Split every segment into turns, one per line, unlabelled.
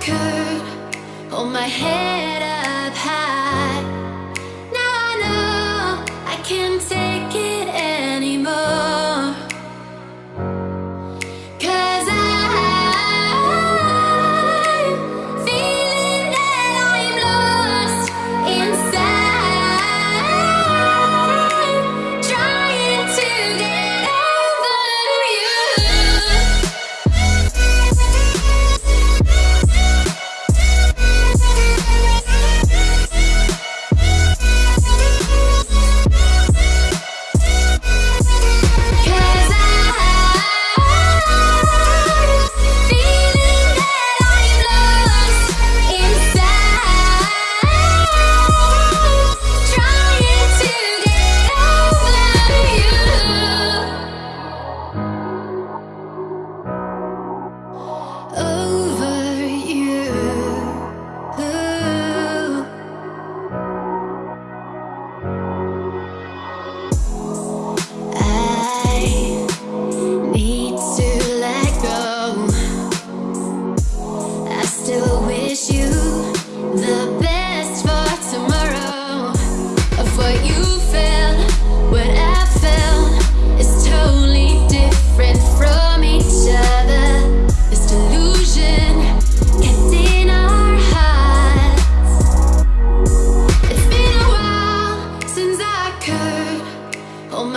could hold my head up high. Now I know I can take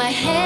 my head.